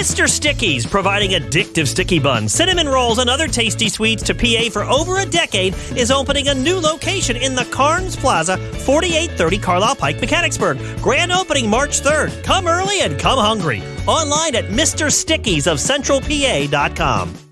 Mr. Sticky's, providing addictive sticky buns, cinnamon rolls, and other tasty sweets to PA for over a decade, is opening a new location in the Carnes Plaza, 4830 Carlisle Pike, Mechanicsburg. Grand opening March 3rd. Come early and come hungry. Online at MrStickies of CentralPA.com.